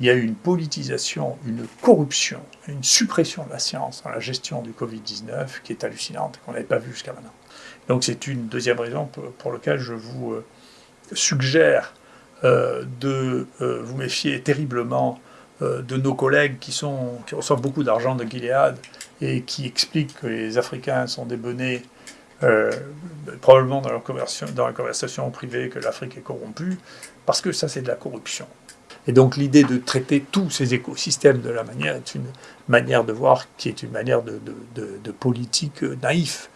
il y a eu une politisation, une corruption, une suppression de la science dans la gestion du Covid-19 qui est hallucinante, qu'on n'avait pas vu jusqu'à maintenant. Donc c'est une deuxième raison pour, laquelle je vous euh, suggère euh, de euh, vous méfier terriblement de nos collègues qui, sont, qui reçoivent beaucoup d'argent de Gilead et qui expliquent que les Africains sont des bonnets, probablement dans, leur dans la conversation privée que l'Afrique est corrompue, parce que ça c'est de la corruption. Et donc l'idée de traiter tous ces écosystèmes de la manière est une manière de voir qui est une manière de, de, politique naïf.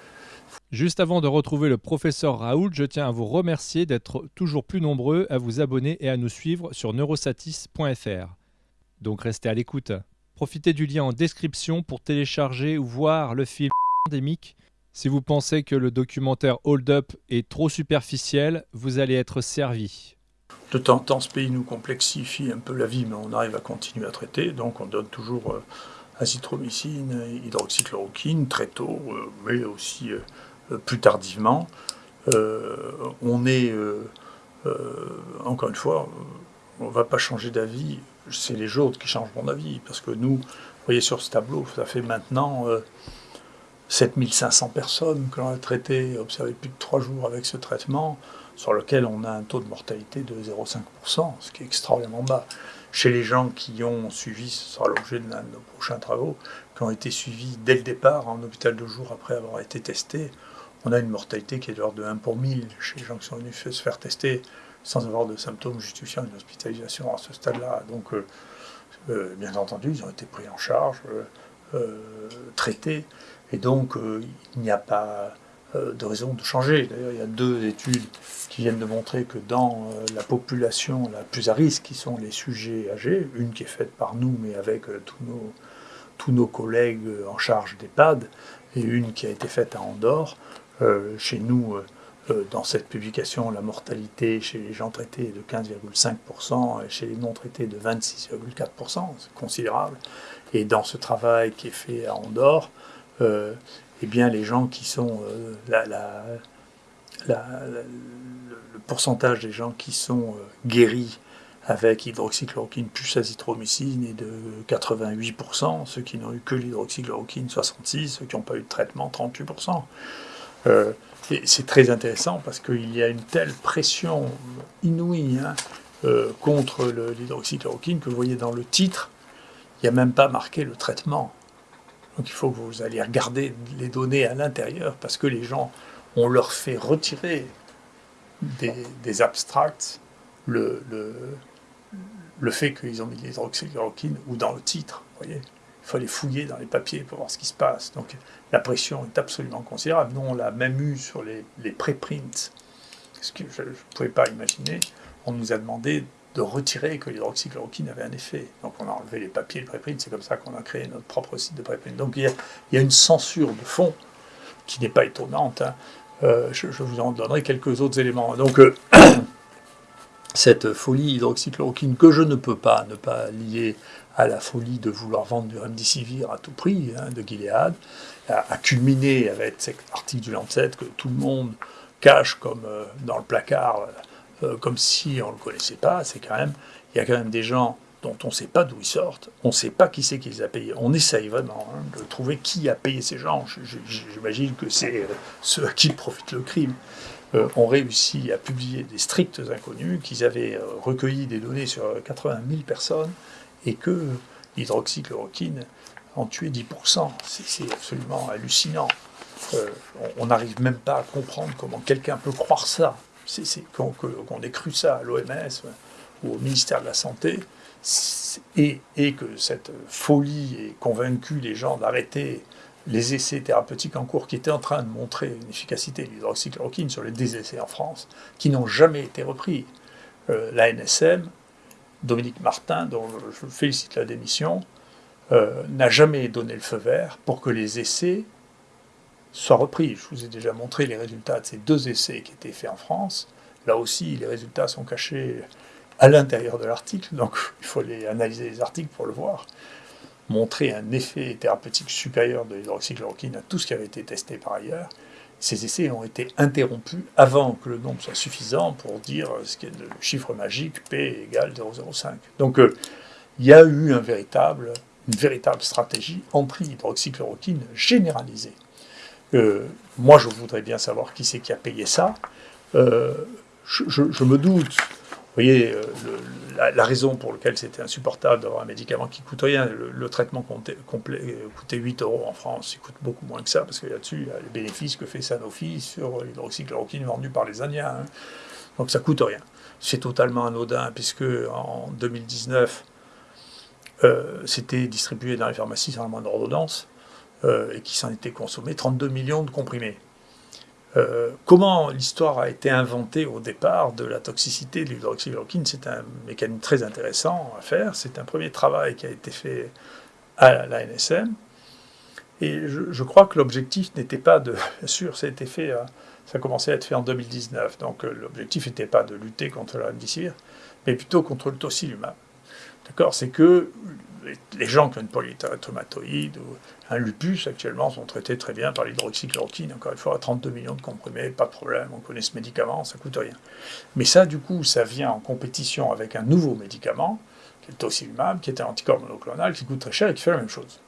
Juste avant de retrouver le professeur Raoul, je tiens à vous remercier d'être toujours plus nombreux à vous abonner et à nous suivre sur neurosatis.fr. Donc restez à l'écoute. Profitez du lien en description pour télécharger ou voir le film pandémique. Si vous pensez que le documentaire Hold Up est trop superficiel, vous allez être servi. De temps en temps, ce pays nous complexifie un peu la vie, mais on arrive à continuer à traiter. Donc on donne toujours euh, azithromycine, hydroxychloroquine, très tôt, euh, mais aussi euh, plus tardivement. on est, encore une fois, on ne va pas changer d'avis, c'est les autres qui changent mon avis, parce que nous, vous voyez sur ce tableau, ça fait maintenant 7500 personnes que l'on a traitées, observé plus de 3 jours avec ce traitement sur lequel on a un taux de mortalité de 0,5%, ce qui est extraordinairement bas. Chez les gens qui ont suivi, ce sera l'objet de nos prochains travaux, qui ont été suivis dès le départ en hôpital de jour après avoir été testés, on a une mortalité qui est de l'ordre de 1 pour 1000 chez les gens qui sont venus se faire tester sans avoir de symptômes justifiant une hospitalisation à ce stade-là. Donc, euh, euh, bien entendu, ils ont été pris en charge, euh, traités, et donc il n'y a pas de raison de changer. D'ailleurs, il y a deux études qui viennent de montrer que dans euh, la population la plus à risque, qui sont les sujets âgés, une qui est faite par nous, mais avec euh, tous, nos, tous nos collègues en charge d'EHPAD, et une qui a été faite à Andorre, chez nous, dans cette publication, la mortalité chez les gens traités est de 15,5% et chez les non traités de 26,4%, c'est considérable. Et dans ce travail qui est fait à Andorre, eh bien, les gens qui sont. Euh, le pourcentage des gens qui sont euh, guéris avec hydroxychloroquine plus azithromycine est de 88%, ceux qui n'ont eu que l'hydroxychloroquine 66%, ceux qui n'ont pas eu de traitement 38%. Euh, c'est très intéressant parce qu'il y a une telle pression inouïe hein, contre l'hydroxychloroquine que vous voyez dans le titre, il n'y a même pas marqué le traitement. Donc il faut que vous alliez regarder les données à l'intérieur parce que les gens, on leur fait retirer des, abstracts le, le, fait qu'ils ont mis l'hydroxychloroquine ou dans le titre. Voyez il faut aller fouiller dans les papiers pour voir ce qui se passe. Donc la pression est absolument considérable. Nous, on l'a même eu sur les, les préprints, ce que je ne pouvais pas imaginer. On nous a demandé de retirer que l'hydroxychloroquine avait un effet. Donc on a enlevé les papiers de préprint, c'est comme ça qu'on a créé notre propre site de préprint. Donc il y, a, une censure de fond qui n'est pas étonnante. Hein. Euh, je, vous en donnerai quelques autres éléments. Donc euh, cette folie hydroxychloroquine que je ne peux pas ne pas lier à la folie de vouloir vendre du remdesivir à tout prix hein, de Gilead, a, culminé avec cet article du Lancet que tout le monde cache comme euh, dans le placard euh, comme si on ne le connaissait pas, c'est quand même, il y a quand même des gens dont on ne sait pas d'où ils sortent, on ne sait pas qui c'est qui les a payés. On essaye vraiment hein, de trouver qui a payé ces gens. J'imagine que c'est euh, ceux à qui profite le crime. Euh, ont réussi à publier des stricts inconnus, qu'ils avaient recueilli des données sur 80 000 personnes et que l'hydroxychloroquine en tuait 10%. C'est absolument hallucinant. on n'arrive même pas à comprendre comment quelqu'un peut croire ça qu'on ait cru ça à l'OMS ou au ministère de la Santé, et, que cette folie ait convaincu les gens d'arrêter les essais thérapeutiques en cours qui étaient en train de montrer une efficacité de l'hydroxychloroquine sur les deux essais en France, qui n'ont jamais été repris. Euh, la NSM, Dominique Martin, dont je félicite la démission, euh, n'a jamais donné le feu vert pour que les essais soit repris. Je vous ai déjà montré les résultats de ces deux essais qui étaient faits en France. Là aussi, les résultats sont cachés à l'intérieur de l'article, donc il faut les analyser les articles pour le voir. Montrer un effet thérapeutique supérieur de l'hydroxychloroquine à tout ce qui avait été testé par ailleurs. Ces essais ont été interrompus avant que le nombre soit suffisant pour dire ce qui est le chiffre magique P égale 0,05. Donc euh, il y a eu une véritable stratégie anti-hydroxychloroquine généralisée. Euh, moi, je voudrais bien savoir qui c'est qui a payé ça. Euh, je, me doute, vous voyez, euh, la, raison pour laquelle c'était insupportable d'avoir un médicament qui coûte rien, le, traitement complet, coûtait 8 euros en France, il coûte beaucoup moins que ça, parce que là-dessus, a les bénéfices que fait Sanofi sur l'hydroxychloroquine vendue par les Indiens. Hein. Donc ça coûte rien. C'est totalement anodin, puisque en 2019, c'était distribué dans les pharmacies sans la moindre ordonnance. Euh, et qui s'en était consommé 32 millions de comprimés. Euh, comment l'histoire a été inventée au départ de la toxicité de l'hydroxychloroquine, c'est un mécanisme très intéressant à faire. C'est un premier travail qui a été fait à la NSM. Et je, crois que l'objectif n'était pas de... Bien sûr, ça a été fait, euh, ça a commencé à être fait en 2019. Donc l'objectif n'était pas de lutter contre la remdesivir, mais plutôt contre le tocilumab. D'accord? C'est que les gens qui ont une polyarthrite rhumatoïde ou un lupus actuellement sont traités très bien par l'hydroxychloroquine, encore une fois, à 32 millions de comprimés, pas de problème, on connaît ce médicament, ça coûte rien. Mais ça, du coup, ça vient en compétition avec un nouveau médicament, qui est le tocilumab, qui est un anticorps monoclonal, qui coûte très cher et qui fait la même chose.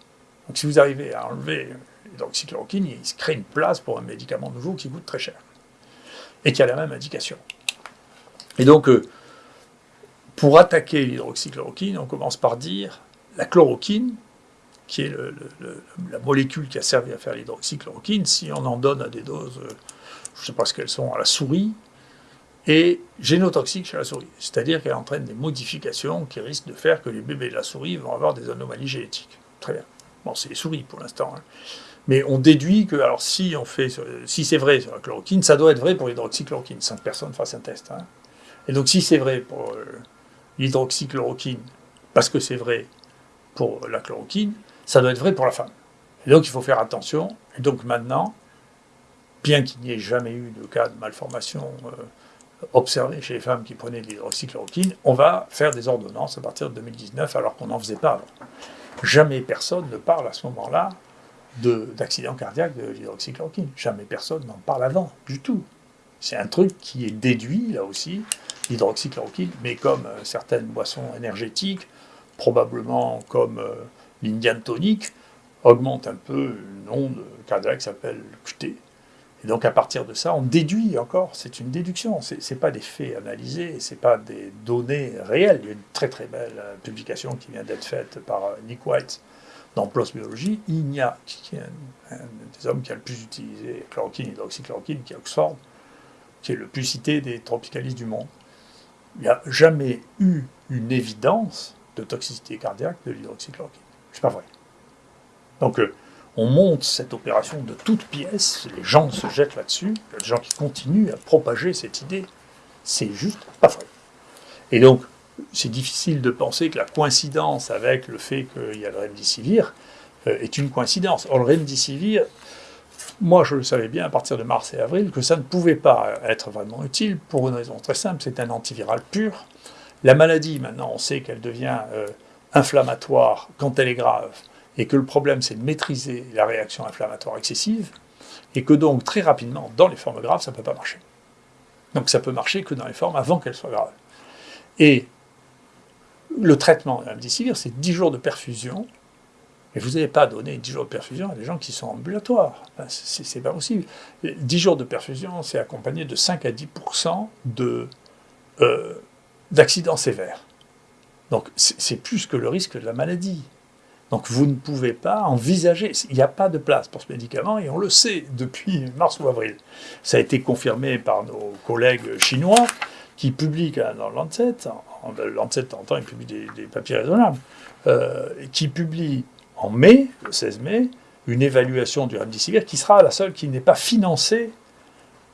Donc si vous arrivez à enlever l'hydroxychloroquine, il se crée une place pour un médicament nouveau qui coûte très cher et qui a la même indication. Et donc, euh, pour attaquer l'hydroxychloroquine, on commence par dire la chloroquine, qui est la molécule qui a servi à faire l'hydroxychloroquine, si on en donne à des doses, euh, je ne sais pas ce qu'elles sont, à la souris, est génotoxique chez la souris. C'est-à-dire qu'elle entraîne des modifications qui risquent de faire que les bébés de la souris vont avoir des anomalies génétiques. Très bien. Bon, c'est les souris pour l'instant. Hein. Mais on déduit que, alors si fait, si c'est vrai sur la chloroquine, ça doit être vrai pour l'hydroxychloroquine, sans que personne fasse un test. Hein. Et donc si c'est vrai pour euh, l'hydroxychloroquine, parce que c'est vrai pour la chloroquine, ça doit être vrai pour la femme. Et donc il faut faire attention. Et donc maintenant, bien qu'il n'y ait jamais eu de cas de malformation euh, observé chez les femmes qui prenaient de l'hydroxychloroquine, on va faire des ordonnances à partir de 2019 alors qu'on n'en faisait pas avant. Jamais personne ne parle à ce moment-là d'accident cardiaque de l'hydroxychloroquine. Jamais personne n'en parle avant, du tout. C'est un truc qui est déduit, là aussi, l'hydroxychloroquine, mais comme euh, certaines boissons énergétiques, probablement comme euh, l'Indian tonic, augmente un peu une onde cardiaque qui s'appelle QT. Et donc à partir de ça, on déduit encore, c'est une déduction, ce n'est pas des faits analysés, ce n'est pas des données réelles. Il y a une très très belle euh, publication qui vient d'être faite par euh, Nick White dans PLOS Biologie. Il n'y a, un, des hommes qui a le plus utilisé chloroquine, hydroxychloroquine, qui est Oxford, qui est le plus cité des tropicalistes du monde. Il n'y a jamais eu une évidence de toxicité cardiaque de l'hydroxychloroquine. C'est pas vrai. Donc, euh, on monte cette opération de toutes pièces, les gens se jettent là-dessus, il y a des gens qui continuent à propager cette idée. C'est juste pas vrai. Et donc, c'est difficile de penser que la coïncidence avec le fait qu'il y a le remdesivir euh, est une coïncidence. Or, le remdesivir, moi je le savais bien à partir de mars et avril, que ça ne pouvait pas être vraiment utile pour une raison très simple, c'est un antiviral pur. La maladie, maintenant, on sait qu'elle devient euh, inflammatoire quand elle est grave, et que le problème c'est de maîtriser la réaction inflammatoire excessive, et que donc très rapidement, dans les formes graves, ça ne peut pas marcher. Donc ça peut marcher que dans les formes avant qu'elles soient graves. Et le traitement de c'est 10 jours de perfusion, mais vous n'avez pas donné 10 jours de perfusion à des gens qui sont ambulatoires. c'est pas possible. 10 jours de perfusion, c'est accompagné de 5 à 10% de, euh, d'accidents sévères. Donc c'est plus que le risque de la maladie. Donc vous ne pouvez pas envisager, il n'y a pas de place pour ce médicament et on le sait depuis mars ou avril. Ça a été confirmé par nos collègues chinois qui publient dans Lancet, Lancet en temps ils publient des, papiers raisonnables, euh, qui publie en mai, le 16 mai, une évaluation du remdesivir qui sera la seule qui n'est pas financée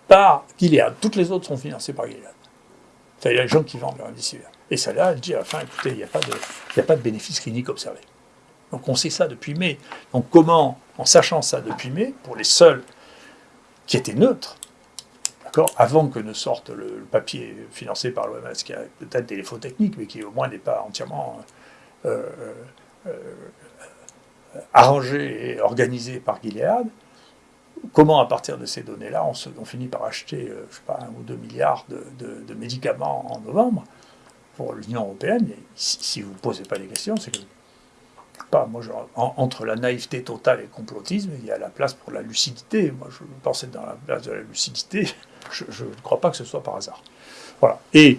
par Gilead. Toutes les autres sont financées par Gilead. A les gens qui vendent le remdesivir. Et celle-là, elle dit à la fin, écoutez, il n'y a, pas de, a pas bénéfice clinique observé. Donc on sait ça depuis mai. Donc comment, en sachant ça depuis mai, pour les seuls qui étaient neutres, avant que ne sorte le, papier financé par l'OMS, qui a peut-être des défauts techniques, mais qui au moins n'est pas entièrement euh, euh, euh, arrangé et organisé par Gilead, comment, à partir de ces données-là, on, finit par acheter, je sais pas, un ou deux milliards de, médicaments en novembre pour l'Union européenne, si, vous ne posez pas des questions, c'est que pas, moi, entre la naïveté totale et le complotisme, il y a la place pour la lucidité. Moi, je pense être dans la place de la lucidité. Je ne crois pas que ce soit par hasard. Voilà. Et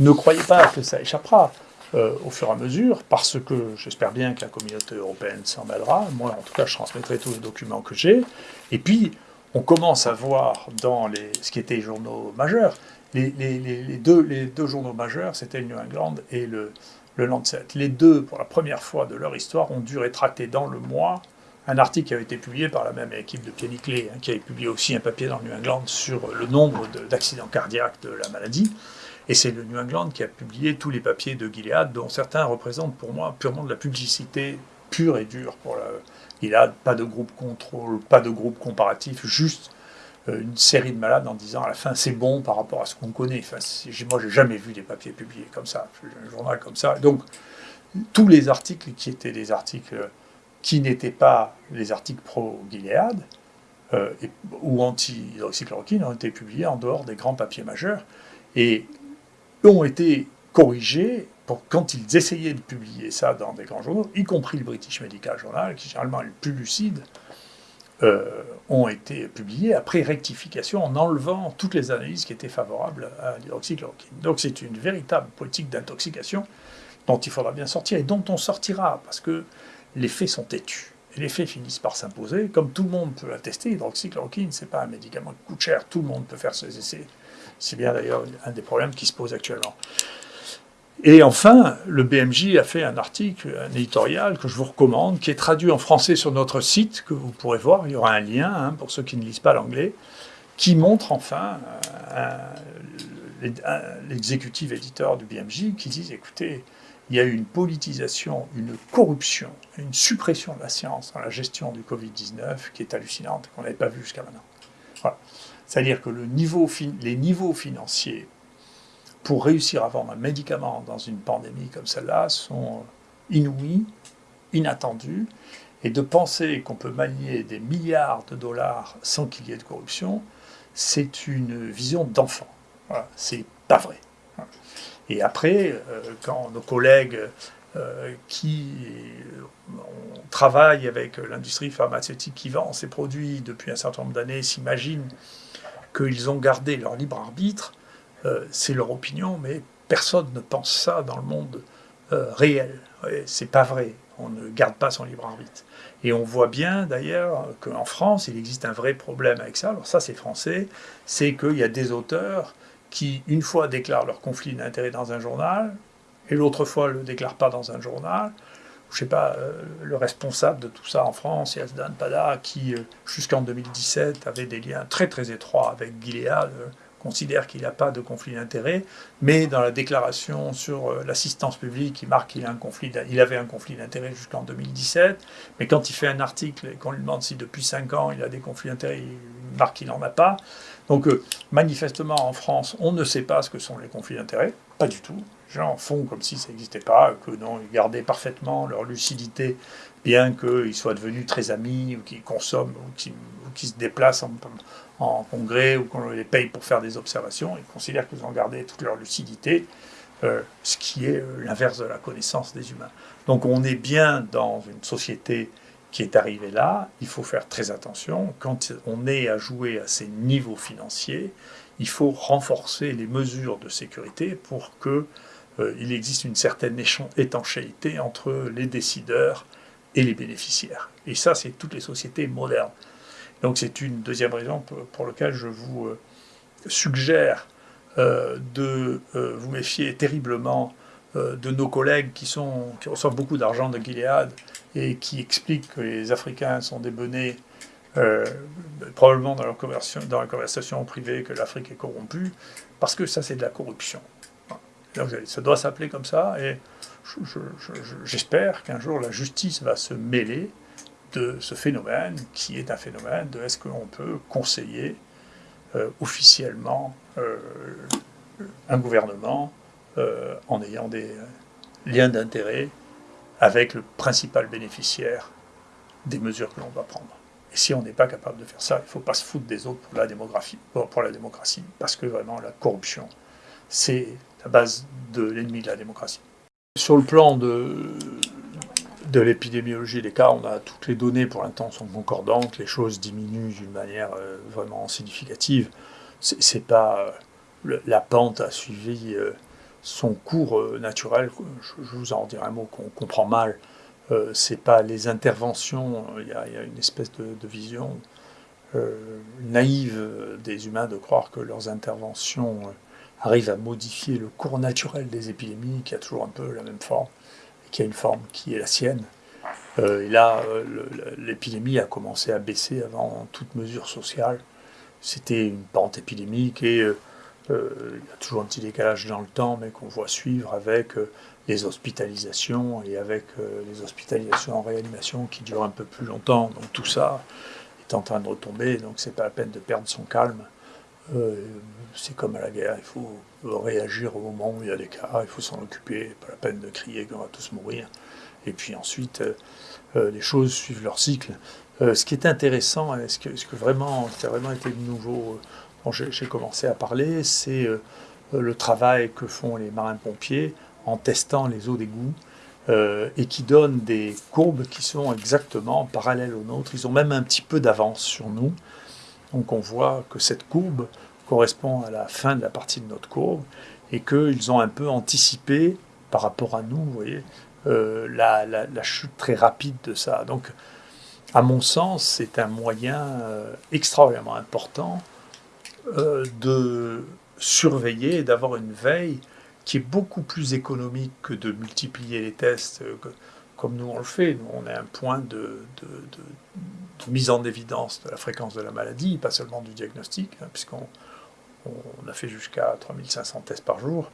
ne croyez pas que ça échappera. Euh, au fur et à mesure, parce que j'espère bien que la communauté européenne s'en mêlera. Moi, en tout cas, je transmettrai tous les documents que j'ai. Et puis, on commence à voir dans les, ce qui était les journaux majeurs, les, deux, journaux majeurs, c'était le New England et le, Lancet. Les deux, pour la première fois de leur histoire, ont dû rétracter dans le mois un article qui avait été publié par la même équipe de Clé, hein, qui avait publié aussi un papier dans le New England sur le nombre d'accidents cardiaques de la maladie. Et c'est le New England qui a publié tous les papiers de Gilead, dont certains représentent pour moi purement de la publicité pure et dure pour la Gilead. Pas de groupe contrôle, pas de groupe comparatif, juste une série de malades en disant à la fin c'est bon par rapport à ce qu'on connaît. Enfin, moi, j'ai jamais vu des papiers publiés comme ça, un journal comme ça. Donc, tous les articles qui étaient des articles qui n'étaient pas les articles pro-Gilead euh, ou anti-hydroxychloroquine ont été publiés en dehors des grands papiers majeurs. Et ont été corrigés pour, quand ils essayaient de publier ça dans des grands journaux, y compris le British Medical Journal, qui généralement est le plus lucide, euh, ont été publiés après rectification en enlevant toutes les analyses qui étaient favorables à l'hydroxychloroquine. Donc c'est une véritable politique d'intoxication dont il faudra bien sortir et dont on sortira parce que les faits sont têtus. Les faits finissent par s'imposer. Comme tout le monde peut attester, l'hydroxychloroquine, ce n'est pas un médicament qui coûte cher, tout le monde peut faire ses essais c'est bien d'ailleurs un des problèmes qui se posent actuellement. Et enfin, le BMJ a fait un article, un éditorial que je vous recommande, qui est traduit en français sur notre site, que vous pourrez voir, il y aura un lien hein, pour ceux qui ne lisent pas l'anglais, qui montre enfin euh, l'exécutif éditeur du BMJ qui dit, écoutez, il y a eu une politisation, une corruption, une suppression de la science dans la gestion du Covid-19 qui est hallucinante, qu'on n'avait pas vu jusqu'à maintenant. C'est-à-dire que les niveaux financiers pour réussir à vendre un médicament dans une pandémie comme celle-là sont inouïs, inattendus, et de penser qu'on peut manier des milliards de dollars sans qu'il y ait de corruption, c'est une vision d'enfant. Voilà, c'est pas vrai. Et après, euh, quand nos collègues euh, qui travaillent avec l'industrie pharmaceutique qui vend ces produits depuis un certain nombre d'années s'imaginent qu'ils ont gardé leur libre arbitre, euh, c'est leur opinion, mais personne ne pense ça dans le monde euh, réel. c'est pas vrai. On ne garde pas son libre arbitre. Et on voit bien d'ailleurs qu'en France, il existe un vrai problème avec ça. Alors ça, c'est français. C'est qu'il y a des auteurs qui, une fois, déclarent leur conflit d'intérêt dans un journal, et l'autre fois, ne le déclarent pas dans un journal je sais pas, euh, le responsable de tout ça en France, Yazdan Pada, qui euh, jusqu'en 2017 avait des liens très très étroits avec Gilead, considère qu'il n'a pas de conflit d'intérêt, mais dans la déclaration sur l'assistance publique, il marque qu'il a un conflit, il avait un conflit d'intérêt jusqu'en 2017, mais quand il fait un article et qu'on lui demande si depuis 5 ans il a des conflits d'intérêt, il marque qu'il n'en a pas. Donc manifestement en France, on ne sait pas ce que sont les conflits d'intérêt, pas du tout gens font comme si ça n'existait pas, que non, ils gardaient parfaitement leur lucidité, bien qu'ils soient devenus très amis, ou qu'ils consomment, ou qu'ils se déplacent en, congrès, ou qu'on les paye pour faire des observations. Ils considèrent qu'ils ont gardé toute leur lucidité, euh, ce qui est euh, l'inverse de la connaissance des humains. Donc on est bien dans une société qui est arrivée là, il faut faire très attention. Quand on est à jouer à ces niveaux financiers, il faut renforcer les mesures de sécurité pour que euh, il existe une certaine étanchéité entre les décideurs et les bénéficiaires. Et ça, c'est toutes les sociétés modernes. Donc c'est une deuxième raison pour, laquelle je vous euh, suggère euh, de vous méfier terriblement de nos collègues qui, sont, qui reçoivent beaucoup d'argent de Gilead et qui expliquent que les Africains sont des bonnets, probablement dans, leur dans la conversation privée que l'Afrique est corrompue, parce que ça c'est de la corruption. Ça doit s'appeler comme ça, et j'espère qu'un jour la justice va se mêler de ce phénomène, qui est un phénomène de est-ce qu'on peut conseiller euh, officiellement euh, un gouvernement euh, en ayant des liens d'intérêt avec le principal bénéficiaire des mesures que l'on va prendre. Et si on n'est pas capable de faire ça, il ne faut pas se foutre des autres pour la, démographie, pour la démocratie, parce que vraiment la corruption, c'est la base de l'ennemi de la démocratie. Sur le plan de, de l'épidémiologie des cas, on a toutes les données pour l'instant sont concordantes, les choses diminuent d'une manière euh, vraiment significative. C'est pas euh, la pente a suivi euh, son cours naturel. Je, vous en dirai un mot qu'on comprend mal. c'est pas les interventions. Il y, a une espèce de, vision naïve des humains de croire que leurs interventions arrivent à modifier le cours naturel des épidémies, qui a toujours un peu la même forme qui a une forme qui est la sienne. Euh, et là, euh, l'épidémie a commencé à baisser avant toute mesure sociale. C'était une pente épidémique et euh, il y a toujours un petit décalage dans le temps, mais qu'on voit suivre avec les hospitalisations et avec les hospitalisations en réanimation qui durent un peu plus longtemps. Donc tout ça est en train de retomber, donc c'est pas la peine de perdre son calme. C'est comme à la guerre, il faut réagir au moment où il y a des cas, il faut s'en occuper, pas la peine de crier qu'on va tous mourir. Et puis ensuite, euh, euh, les choses suivent leur cycle. Euh, ce qui est intéressant, ce que, vraiment, qui a vraiment été nouveau, dont j'ai commencé à parler, c'est le travail que font les marins-pompiers en testant les eaux d'égout et qui donnent des courbes qui sont exactement parallèles aux nôtres. Ils ont même un petit peu d'avance sur nous. Donc on voit que cette courbe correspond à la fin de la partie de notre courbe et qu'ils ont un peu anticipé par rapport à nous, voyez, euh, la, chute très rapide de ça. Donc, à mon sens, c'est un moyen euh, extraordinairement important euh, de surveiller et d'avoir une veille qui est beaucoup plus économique que de multiplier les tests comme nous on le fait. Nous, on a un point de, mise en évidence de la fréquence de la maladie, pas seulement du diagnostic, hein, puisqu'on on a fait jusqu'à 3500 tests par jour.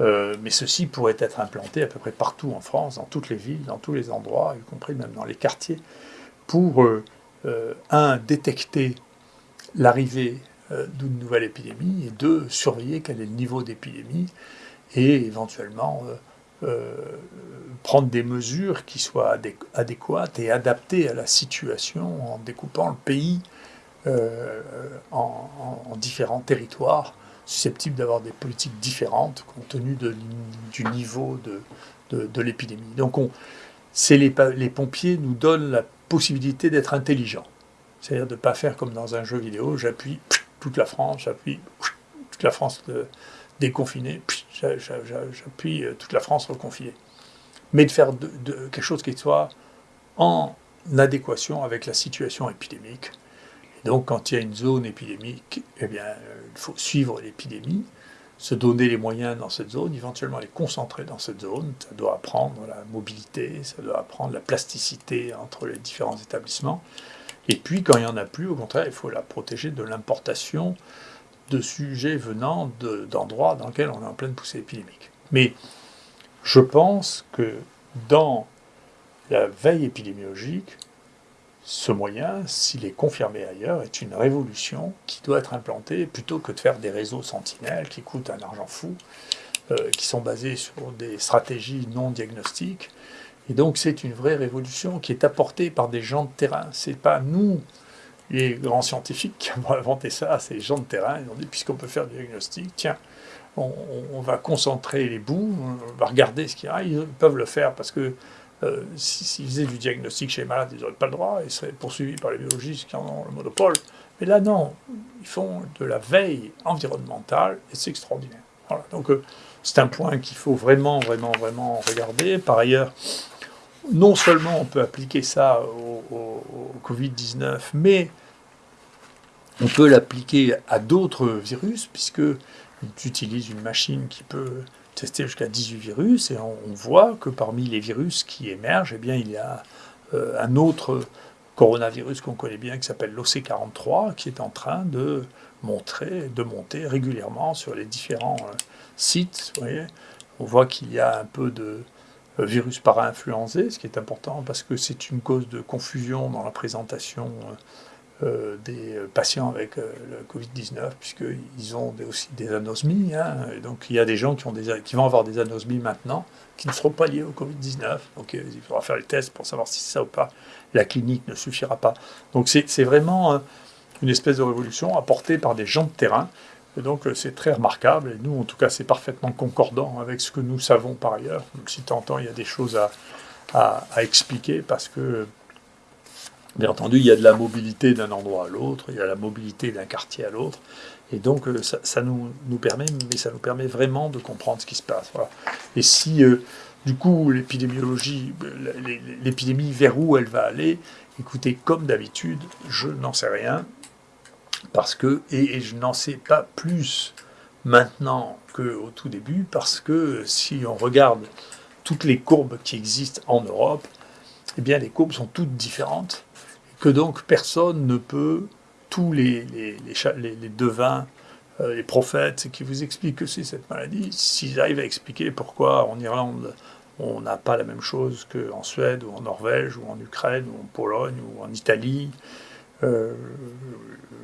Euh, mais ceci pourrait être implanté à peu près partout en France, dans toutes les villes, dans tous les endroits, y compris même dans les quartiers, pour, euh, euh, un, détecter l'arrivée d'une nouvelle épidémie, et deux, surveiller quel est le niveau d'épidémie, et éventuellement prendre des mesures qui soient adéquates et adaptées à la situation en découpant le pays euh, en, différents territoires susceptibles d'avoir des politiques différentes compte tenu du niveau de, de, l'épidémie. Donc on, les, les pompiers nous donnent la possibilité d'être intelligents. C'est-à-dire de ne pas faire comme dans un jeu vidéo, j'appuie toute la France, j'appuie toute la France déconfinée, j'appuie euh, toute la France reconfinée. Mais de faire quelque chose qui soit en adéquation avec la situation épidémique donc, quand il y a une zone épidémique, eh bien, euh, il faut suivre l'épidémie, se donner les moyens dans cette zone, éventuellement les concentrer dans cette zone. Ça doit apprendre la mobilité, ça doit apprendre la plasticité entre les différents établissements. Et puis, quand il n'y en a plus, au contraire, il faut la protéger de l'importation de sujets venant d'endroits dans lesquels on est en pleine poussée épidémique. Mais je pense que dans la veille épidémiologique, ce moyen, s'il est confirmé ailleurs, est une révolution qui doit être implantée plutôt que de faire des réseaux sentinelles qui coûtent un argent fou, euh, qui sont basés sur des stratégies non diagnostiques. Et donc c'est une vraie révolution qui est apportée par des gens de terrain. C'est pas nous, les grands scientifiques, qui avons inventé ça, les gens de terrain. Ils ont dit, puisqu'on peut faire du diagnostic, tiens, on, va concentrer les bouts, on va regarder ce qu'il y a. Ils peuvent le faire parce que euh, s'ils faisaient du diagnostic chez les malades, ils n'auraient pas le droit, ils seraient poursuivis par les biologistes qui en ont le monopole. Mais là, non, ils font de la veille environnementale et c'est extraordinaire. Donc, euh, c'est un point qu'il faut vraiment, vraiment, vraiment regarder. Par ailleurs, non seulement on peut appliquer ça au, au Covid-19, mais on peut l'appliquer à d'autres virus, puisque utilise une machine qui peut testé jusqu'à 18 virus et on, voit que parmi les virus qui émergent, eh bien, il y a euh, un autre coronavirus qu'on connaît bien qui s'appelle l'OC43 qui est en train de montrer, de monter régulièrement sur les différents euh, sites. on voit qu'il y a un peu de virus para-influencé, ce qui est important parce que c'est une cause de confusion dans la présentation euh, des patients avec euh, le Covid-19, puisqu'ils ont aussi des anosmies. Hein. donc il y a des gens qui, vont avoir des anosmies maintenant, qui ne seront pas liés au Covid-19. Donc euh, il faudra faire les tests pour savoir si ça ou pas. La clinique ne suffira pas. Donc c'est vraiment une espèce de révolution apportée par des gens de terrain Et donc c'est très remarquable, et nous en tout cas c'est parfaitement concordant avec ce que nous savons par ailleurs. Donc si t'entends, il y a des choses à, expliquer parce que, bien entendu, il y a de la mobilité d'un endroit à l'autre, il y a la mobilité d'un quartier à l'autre, et donc ça, nous, permet, mais ça nous permet vraiment de comprendre ce qui se passe. Et si du coup, l'épidémiologie, l'épidémie, vers où elle va aller, écoutez, comme d'habitude, je n'en sais rien, parce que, et, je n'en sais pas plus maintenant qu'au tout début, parce que si on regarde toutes les courbes qui existent en Europe, eh les courbes sont toutes différentes, que donc personne ne peut, tous les, les, les devins, euh, les prophètes qui vous expliquent que c'est cette maladie, s'ils arrivent à expliquer pourquoi en Irlande on n'a pas la même chose qu'en Suède ou en Norvège ou en Ukraine ou en Pologne ou en Italie, euh,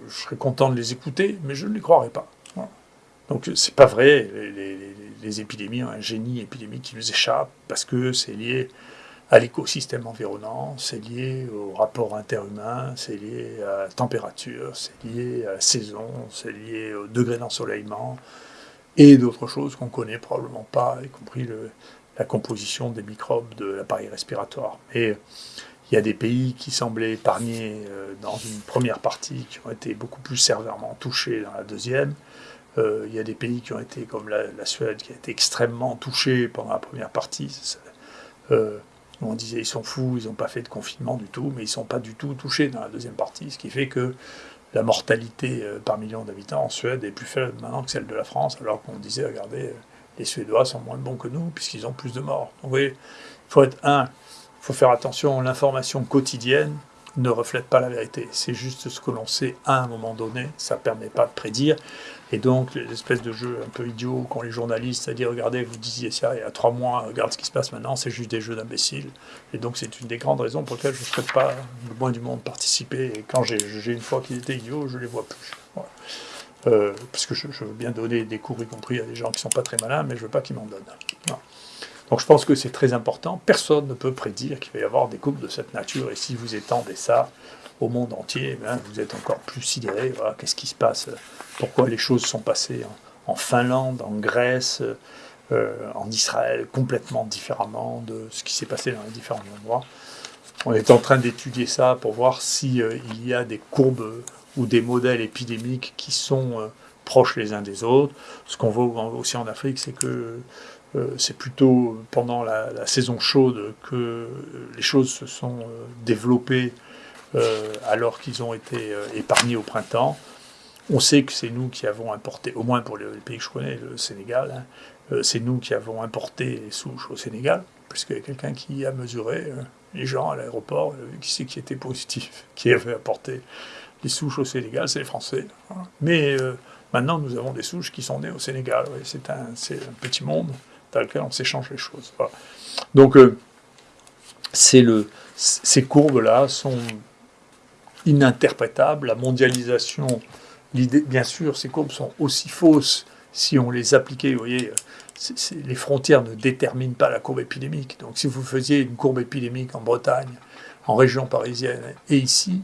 je serais content de les écouter, mais je ne les croirais pas. Donc c'est pas vrai, les, épidémies ont un génie épidémique qui nous échappe parce que c'est lié à l'écosystème environnant, c'est lié au rapport interhumain, c'est lié à la température, c'est lié à la saison, c'est lié au degré d'ensoleillement et d'autres choses qu'on connaît probablement pas, y compris la composition des microbes de l'appareil respiratoire. Et il y a des pays qui semblaient épargnés euh, dans une première partie, qui ont été beaucoup plus sévèrement touchés dans la deuxième. Euh, il y a des pays qui ont été, comme la, Suède, qui a été extrêmement touchée pendant la première partie. Euh, on disait ils sont fous, ils n'ont pas fait de confinement du tout, mais ils ne sont pas du tout touchés dans la deuxième partie, ce qui fait que la mortalité par million d'habitants en Suède est plus faible maintenant que celle de la France, alors qu'on disait, regardez, les Suédois sont moins bons que nous, puisqu'ils ont plus de morts. Donc vous voyez, il faut être un, faut faire attention, l'information quotidienne ne reflète pas la vérité. C'est juste ce que l'on sait à un moment donné, ça ne permet pas de prédire. Et donc, l'espèce de jeu un peu idiot qu'ont les journalistes, à dire regardez, vous disiez ça il y a trois mois, regarde ce qui se passe maintenant, c'est juste des jeux d'imbéciles. Et donc, c'est une des grandes raisons pour lesquelles je ne souhaite pas le moins du monde participer. Et quand j'ai une fois qu'ils étaient idiots, je les vois plus. Euh, parce que je, veux bien donner des cours, y compris à des gens qui ne sont pas très malins, mais je ne veux pas qu'ils m'en donnent. Donc je pense que c'est très important. Personne ne peut prédire qu'il va y avoir des coupes de cette nature. Et si vous étendez ça au monde entier, eh vous êtes encore plus sidéré. Voilà, Qu'est-ce qui se passe? Pourquoi les choses sont passées en, Finlande, en Grèce, euh, en Israël, complètement différemment de ce qui s'est passé dans les différents endroits? On est en train d'étudier ça pour voir s'il euh, il y a des courbes ou des modèles épidémiques qui sont euh, proches les uns des autres. Ce qu'on voit aussi en Afrique, c'est que euh, c'est plutôt pendant la, saison chaude que les choses se sont euh, développées euh, alors qu'ils ont été épargnés au printemps. On sait que c'est nous qui avons importé, au moins pour les, pays que je connais, le Sénégal, hein, c'est nous qui avons importé les souches au Sénégal, puisqu'il y a quelqu'un qui a mesuré les gens à l'aéroport, qui c'est qui était positif, qui avait apporté les souches au Sénégal, c'est les Français. Hein. Mais maintenant, nous avons des souches qui sont nées au Sénégal. c'est un, petit monde dans lequel on s'échange les choses. Donc, euh, le, ces courbes-là sont ininterprétables. La mondialisation, l'idée, bien sûr, ces courbes sont aussi fausses si on les appliquait. Vous voyez, les frontières ne déterminent pas la courbe épidémique. Donc, si vous faisiez une courbe épidémique en Bretagne, en région parisienne et ici,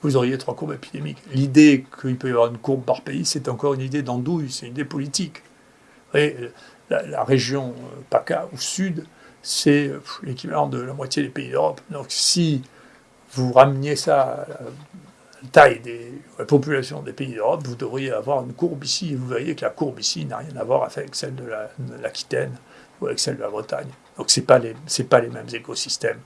vous auriez trois courbes épidémiques. L'idée qu'il peut y avoir une courbe par pays, c'est encore une idée d'andouille, c'est une idée politique. Vous voyez, la, région euh, PACA au sud, c'est euh, l'équivalent de la moitié des pays d'Europe. Donc si vous rameniez ça à la taille des populations des pays d'Europe, vous devriez avoir une courbe ici. Et vous voyez que la courbe ici n'a rien à voir avec celle de l'Aquitaine ou avec celle de la Bretagne. Donc ce n'est pas, les, pas les mêmes écosystèmes.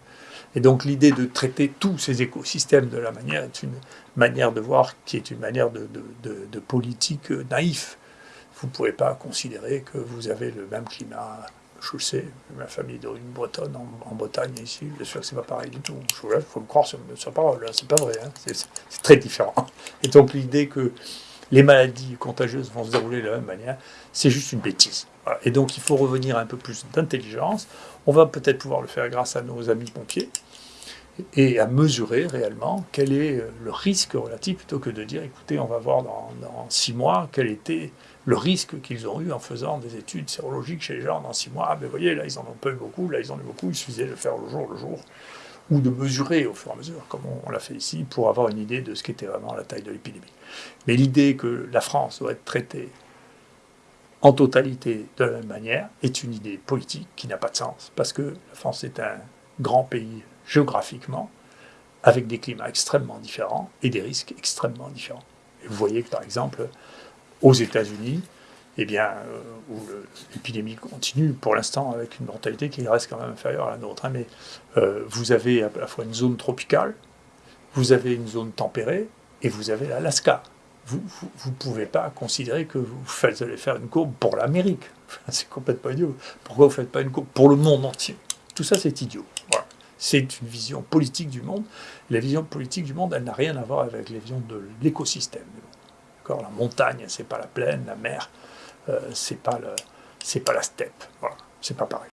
Et donc l'idée de traiter tous ces écosystèmes de la manière est une manière de voir qui est une manière de, de, de politique naïf vous ne pouvez pas considérer que vous avez le même climat. Je le sais, ma famille d'origine bretonne en, Bretagne ici, bien sûr que c'est pas pareil du tout. Il faut me croire sur, parole, hein, c'est pas vrai, hein. c'est très différent. Et donc l'idée que les maladies contagieuses vont se dérouler de la même manière, c'est juste une bêtise. Et donc il faut revenir à un peu plus d'intelligence. On va peut-être pouvoir le faire grâce à nos amis pompiers et à mesurer réellement quel est le risque relatif plutôt que de dire écoutez, on va voir dans six mois quel était le risque qu'ils ont eu en faisant des études sérologiques chez les gens dans six mois. Ah, ben voyez, là, ils en ont pas eu beaucoup, là, ils en ont eu beaucoup, il suffisait de faire le jour le jour. ou de mesurer au fur et à mesure, comme on, l'a fait ici, pour avoir une idée de ce qu'était vraiment la taille de l'épidémie. Mais l'idée que la France doit être traitée en totalité de la même manière est une idée politique qui n'a pas de sens, parce que la France est un grand pays géographiquement, avec des climats extrêmement différents et des risques extrêmement différents. Vous voyez que par exemple, aux États-Unis, eh bien, euh, où l'épidémie continue pour l'instant avec une mortalité qui reste quand même inférieure à la nôtre. Hein, mais euh, vous avez à la fois une zone tropicale, vous avez une zone tempérée et vous avez l'Alaska. Vous ne pouvez pas considérer que vous, allez faire une courbe pour l'Amérique. c'est complètement idiot. Pourquoi vous ne faites pas une courbe pour le monde entier? Tout ça, c'est idiot. C'est une vision politique du monde. La vision politique du monde, elle n'a rien à voir avec la vision de l'écosystème. La montagne, c'est pas la plaine, la mer, euh, c'est pas pas la steppe. Voilà, c'est pas pareil.